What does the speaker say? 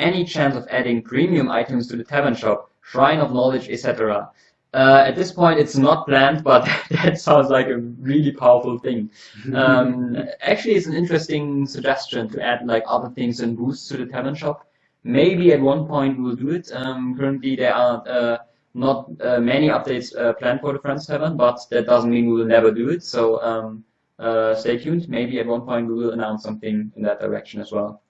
any chance of adding premium items to the tavern shop, Shrine of Knowledge, etc. Uh, at this point, it's not planned, but that sounds like a really powerful thing. Um, actually, it's an interesting suggestion to add like other things and boosts to the tavern shop. Maybe at one point we'll do it. Um, currently, there are uh, not uh, many updates uh, planned for the Friends Tavern, but that doesn't mean we will never do it. So um, uh, stay tuned. Maybe at one point we will announce something in that direction as well.